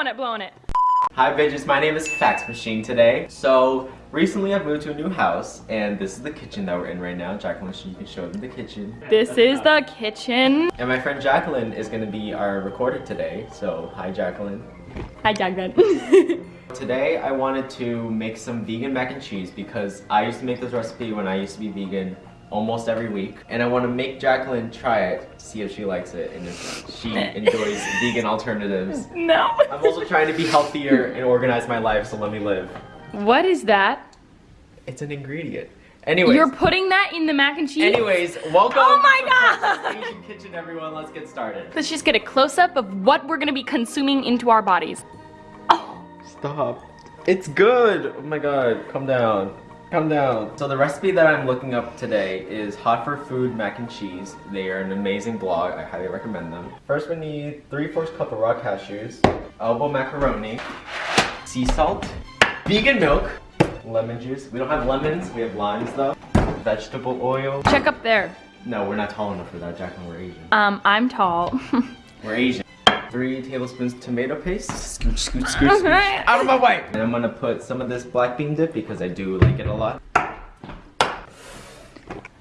blowing it, blowing it. Hi bitches, my name is Fax Machine today. So recently I've moved to a new house and this is the kitchen that we're in right now. Jacqueline, you can show them the kitchen. This is the kitchen. And my friend Jacqueline is gonna be our recorder today. So hi Jacqueline. Hi, Jacqueline. Today I wanted to make some vegan mac and cheese because I used to make this recipe when I used to be vegan almost every week. And I want to make Jacqueline try it, see if she likes it and if she enjoys vegan alternatives. no. I'm also trying to be healthier and organize my life, so let me live. What is that? It's an ingredient. Anyways. You're putting that in the mac and cheese? Anyways, welcome Oh my to the Asian Kitchen, everyone. Let's get started. Let's just get a close-up of what we're gonna be consuming into our bodies. Oh, Stop. It's good. Oh my god. Calm down. Calm down. So the recipe that I'm looking up today is Hot for Food Mac and Cheese. They are an amazing blog. I highly recommend them. First we need 3 fourths cup of raw cashews, elbow macaroni, sea salt, vegan milk, lemon juice. We don't have lemons, we have limes though. Vegetable oil. check up there. No, we're not tall enough for that, Jacqueline. We're Asian. Um, I'm tall. We're Asian. Three tablespoons tomato paste. Scoot, scoot, scoot, scoot. Out of my way! And I'm gonna put some of this black bean dip because I do like it a lot.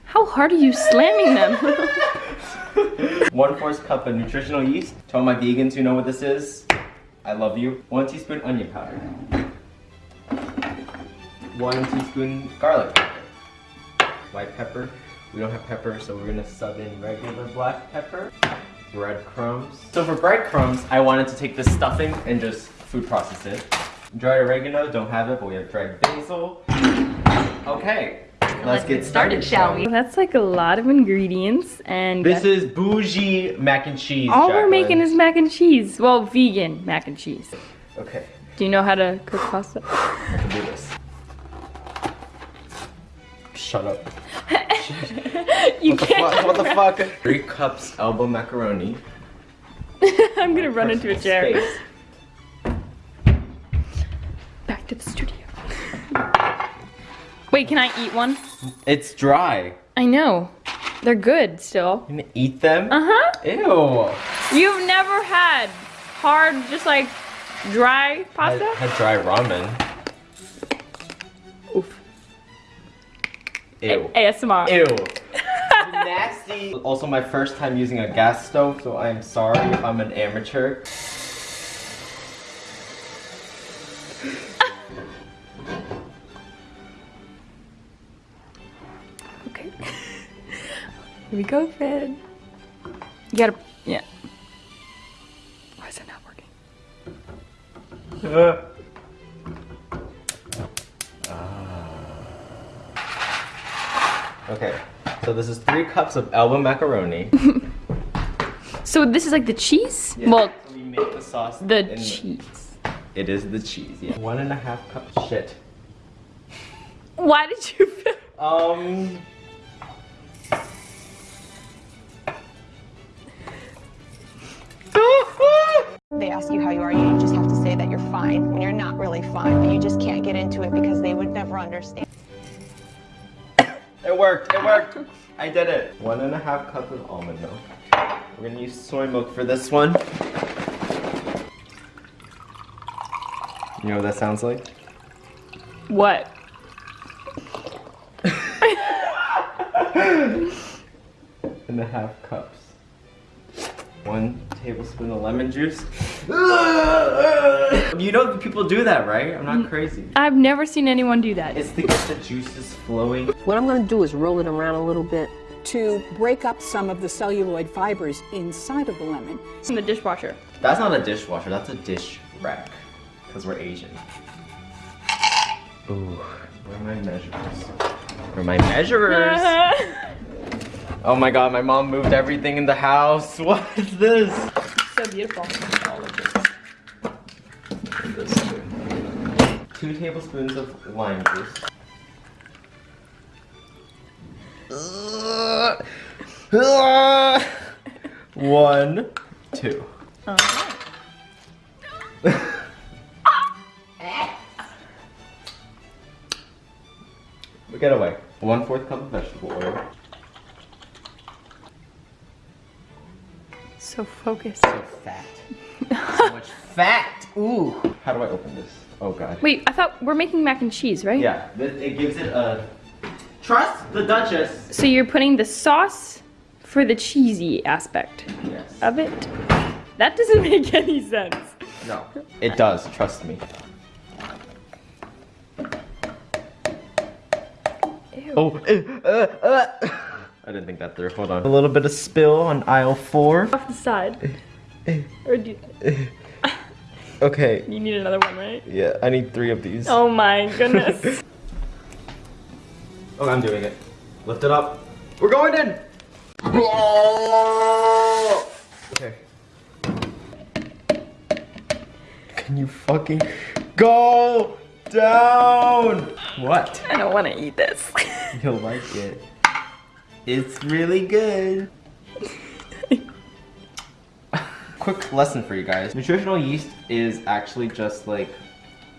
How hard are you slamming them? One fourth cup of nutritional yeast. To all my vegans who know what this is, I love you. One teaspoon onion powder. One teaspoon garlic powder. White pepper. We don't have pepper, so we're gonna sub in regular black pepper. Breadcrumbs. So for breadcrumbs, I wanted to take this stuffing and just food process it. Dried oregano, don't have it, but we have dried basil. Okay, let's, get started, shall we? That's like a lot of ingredients and This is bougie mac and cheese. all we're making is mac and cheese. Well, vegan mac and cheese. Okay, Do you know how to cook pasta? I can do this. Shut up. you What the can't. fuck? What the fuck? Three cups elbow macaroni. I'm gonna run into a Personal chair. space. Back to the studio. Wait, can I eat one? It's dry. I know. They're good still. You gonna eat them? Uh-huh. Ew. You've never had hard, just like dry pasta? I had dry ramen. Ew. ASMR. Ew. Nasty. Also my first time using a gas stove, so I'm sorry if I'm an amateur. Okay. Here we go, Fred. You gotta, yeah. Why is it not working? Uh. Okay, so this is three cups of elbow macaroni. So this is like the cheese? Yeah, Well, so we make the sauce. the in cheese. It is the cheese, yeah. One and a half cup of shit. Why did you Um. They ask you how you are, you just have to say that you're fine when you're not really fine, but you just can't get into it because they would never understand. It worked, it worked. I did it. One and a half cup of almond milk. We're gonna use soy milk for this one. You know what that sounds like? What? and a half cups. One tablespoon of lemon juice. you know people do that, right? I'm not crazy. I've never seen anyone do that. It's to get the juices flowing. What I'm going to do is roll it around a little bit. to break up some of the celluloid fibers inside of the lemon. in the dishwasher. That's not a dishwasher, that's a dish rack. Because we're Asian. Ooh, where are my measurers? Where are my measurers? oh my god, my mom moved everything in the house. What is this? so beautiful. 2 tablespoons of lime juice. One, two. We get away. One fourth cup of vegetable oil. So focused. So fat. so much fat. Ooh. How do I open this? Oh god. Wait, I thought we're making mac and cheese, right? Yeah, it gives it a. Trust the Duchess. So you're putting the sauce for the cheesy aspect Yes. of it? That doesn't make any sense. No. It does. Trust me. Ew. Oh. uh, uh, uh. I didn't think that through. Hold on. A little bit of spill on aisle four. Off the side. or do you, Okay. you need another one, right? Yeah, I need three of these. Oh my goodness. Oh, I'm doing it. Lift it up. We're going in. Okay. Can you fucking go down? What? I don't want to eat this. You'll like it. It's really good. Quick lesson for you guys. Nutritional yeast is actually just like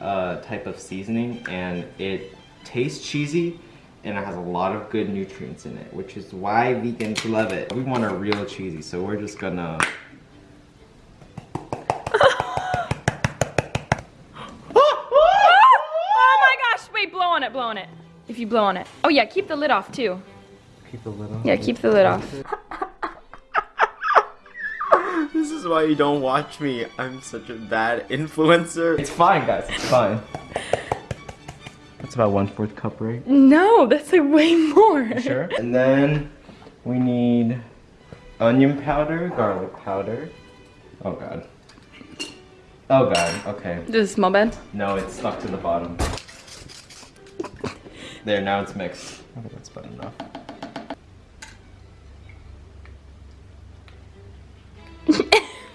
a type of seasoning and it tastes cheesy and it has a lot of good nutrients in it, which is why vegans love it. We want a real cheesy, so we're just gonna oh my gosh, wait, blow on it, blow on it. If you blow on it. Oh yeah, keep the lid off too. keep the lid on. Yeah, keep the lid off. This is why you don't watch me. I'm such a bad influencer. It's fine, guys. It's fine. That's about one fourth cup, right? No, that's like way more. Sure. And then we need onion powder, garlic powder. Oh god. Oh god. Okay. Does it smell bad? No, it's stuck to the bottom. There, now it's mixed. I think that's about enough.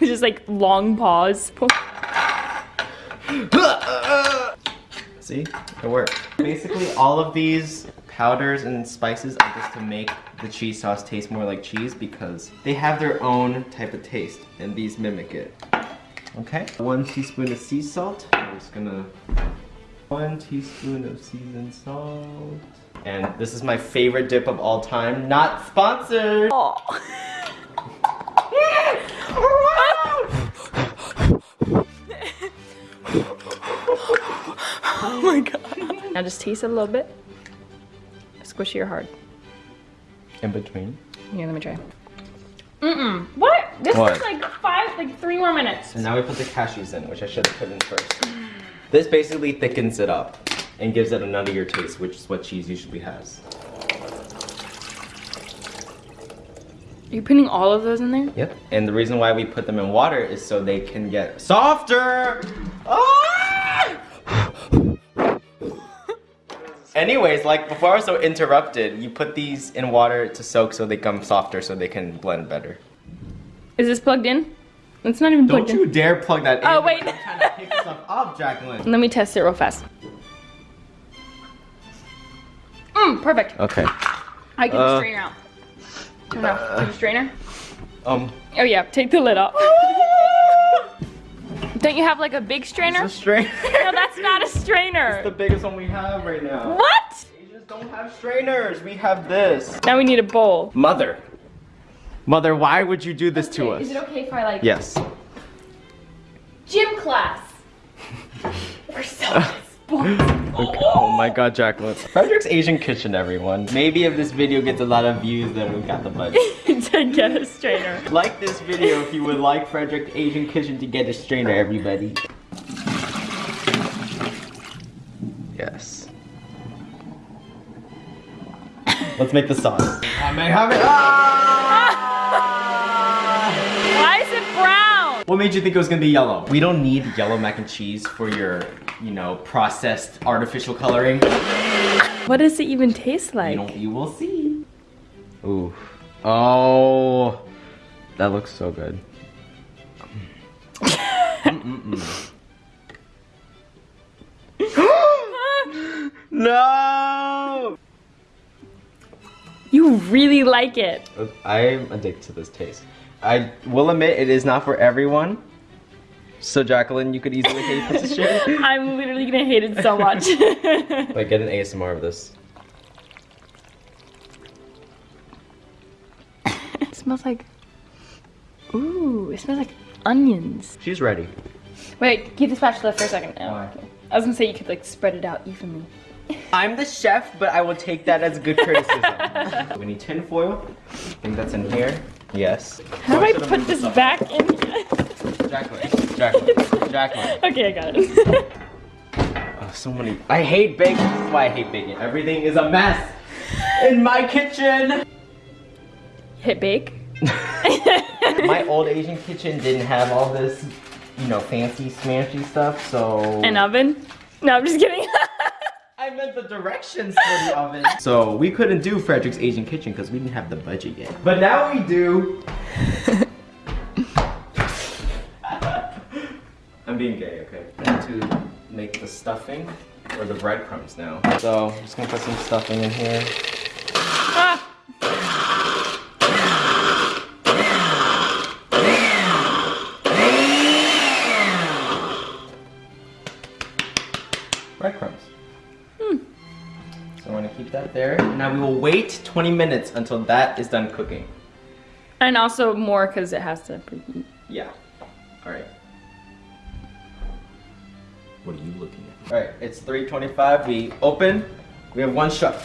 Just like long pause. See? It worked. Basically, all of these powders and spices are just to make the cheese sauce taste more like cheese because they have their own type of taste and these mimic it. Okay? One teaspoon of sea salt. I'm just gonna... One teaspoon of seasoned salt. And this is my favorite dip of all time. Not sponsored! Oh. oh my god. Now just taste it a little bit. Squishy or hard? In between. Yeah, let me try. Mm-mm. What? This What? is like five, like three more minutes. And now we put the cashews in, which I should have put in first. This basically thickens it up and gives it a nuttier taste, which is what cheese usually has. Are you putting all of those in there? Yep. And the reason why we put them in water is so they can get softer. Ah! Anyways, like before I was so interrupted, you put these in water to soak so they come softer so they can blend better. Is this plugged in? It's not even Don't plugged you in. dare plug that in. Oh, wait. I'm trying to pick stuff up, Jacqueline. Let me test it real fast. Mmm, perfect. Okay. I get the Uh, strainer out. Oh, no. Take the strainer? Um. Oh yeah, take the lid off. Don't you have like a big strainer? It's a strainer. No, that's not a strainer. the biggest one we have right now. What? Asians don't have strainers. We have this. Now we need a bowl. Mother. Mother, why would you do this to us? Is it okay if I like Yes. gym class? We're so responsible. Okay. Oh my god, Jacqueline. Frederick's Asian Kitchen, everyone. Maybe if this video gets a lot of views, then we got the budget. to get a strainer. like this video if you would like Frederick Asian Kitchen to get a strainer, everybody. Yes. Let's make the sauce. I may have it. Ah! Why is it brown? What made you think it was gonna be yellow? We don't need yellow mac and cheese for your, you know, processed artificial coloring. What does it even taste You like? know, you will see. Ooh. Oh. That looks so good. No! You really like it. I'm addicted to this taste. I will admit it is not for everyone. So Jacqueline, you could easily hate this shit. I'm literally gonna hate it so much. Like get an ASMR of this. Smells like. Ooh, it smells like onions. She's ready. Wait, keep the spatula for a second. Oh, Why? okay. I was gonna say you could like spread it out evenly. I'm the chef, but I will take that as good criticism. we need tin foil. I think that's in here. Yes. How do I put this back in here? Jacqueline. Jacqueline. Jacqueline. okay, I got it. Oh, so many. I hate baking. This is why I hate baking. Everything is a mess in my kitchen. Hit bake. my old Asian kitchen didn't have all this, you know, fancy smashy stuff, so. An oven? No, I'm just kidding. I meant the directions for the oven. So we couldn't do Frederick's Asian Kitchen because we didn't have the budget yet. But now we do. I'm being gay, okay? I need to make the stuffing or the breadcrumbs now. So I'm just gonna put some stuffing in here. Keep that there. Now we will wait 20 minutes until that is done cooking. And also more because it has to preheat. Yeah. Alright. What are you looking at? Alright, it's 325. We open. We have one shot.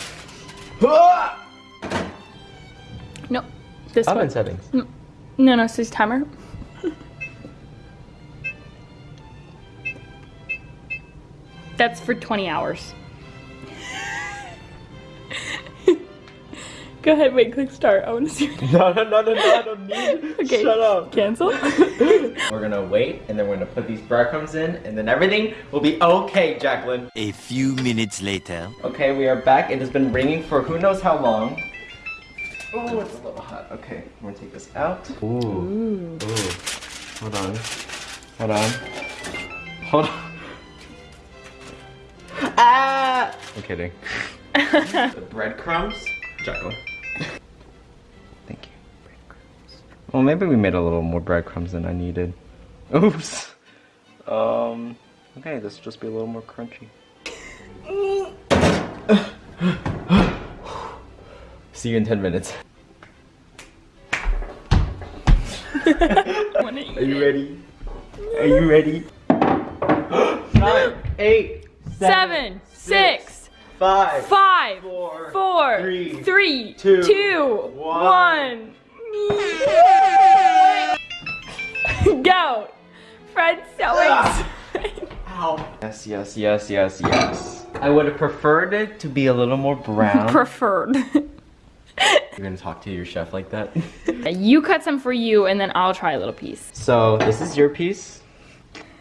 No, this Oven one. settings. Mm. No, no, it's this timer. That's for 20 hours. Go ahead, wait, click start. I want to see. No, no, no, no, no, I don't need Okay. Shut up. Cancel. We're gonna wait and then we're gonna put these breadcrumbs in and then everything will be okay, Jacqueline. A few minutes later. Okay, we are back. It has been ringing for who knows how long. Oh, it's a little hot. Okay, I'm gonna take this out. Ooh. Ooh. Hold on. Hold on. Hold on. Ah! I'm kidding. the breadcrumbs. Jacqueline. Well, maybe we made a little more breadcrumbs than I needed. Oops. Um. Okay, this will just be a little more crunchy. See you in 10 minutes. Are you ready? Are you ready? Nine, eight, Seven, six, five, five, four, four, three, three, two, two, one. one. Go. Fred's so excited. Ow. Yes, yes, yes, yes, yes. I would have preferred it to be a little more brown. Preferred. You're gonna talk to your chef like that? you cut some for you, and then I'll try a little piece. so, this is your piece.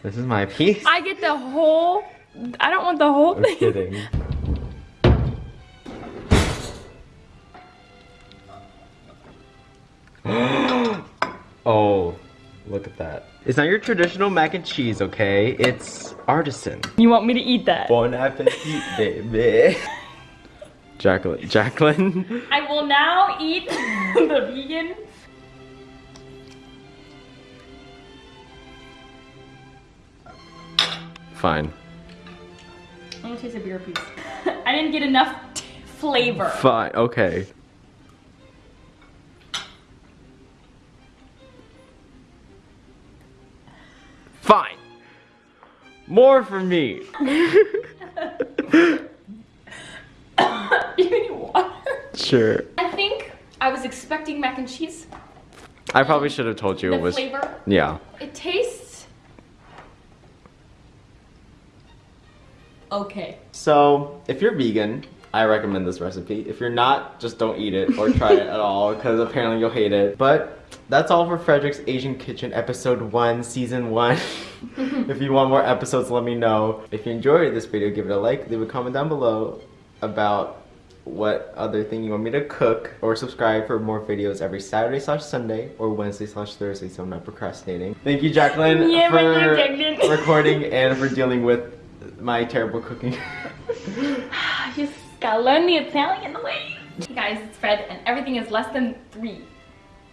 This is my piece. I get the whole. I don't want the whole I'm thing. kidding. oh, look at that. It's not your traditional mac and cheese, okay? It's artisan. You want me to eat that? Bon appetit, baby. Jacqueline. Jacqueline. I will now eat the vegan. Fine. I'm gonna taste a beer piece. I didn't get enough t- flavor. Fine. Okay. More for me. you need water? Sure. I think I was expecting mac and cheese. I probably should have told you The it was. flavor. Yeah. It tastes okay. So, if you're vegan, I recommend this recipe. If you're not, just don't eat it or try it at all because apparently you'll hate it. But that's all for Frederick's Asian Kitchen episode 1, season 1. if you want more episodes, let me know. If you enjoyed this video, give it a like, leave a comment down below about what other thing you want me to cook or subscribe for more videos every Saturday slash Sunday or Wednesday slash Thursday so I'm not procrastinating. Thank you Jacqueline Yeah, you for didn't. recording and for dealing with my terrible cooking. I just gotta learn the Italian in the way. Hey guys, it's Fred, and everything is less than three.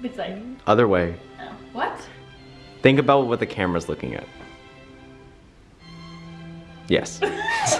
It's like, Other way. oh, what? Think about what the camera's looking at. Yes.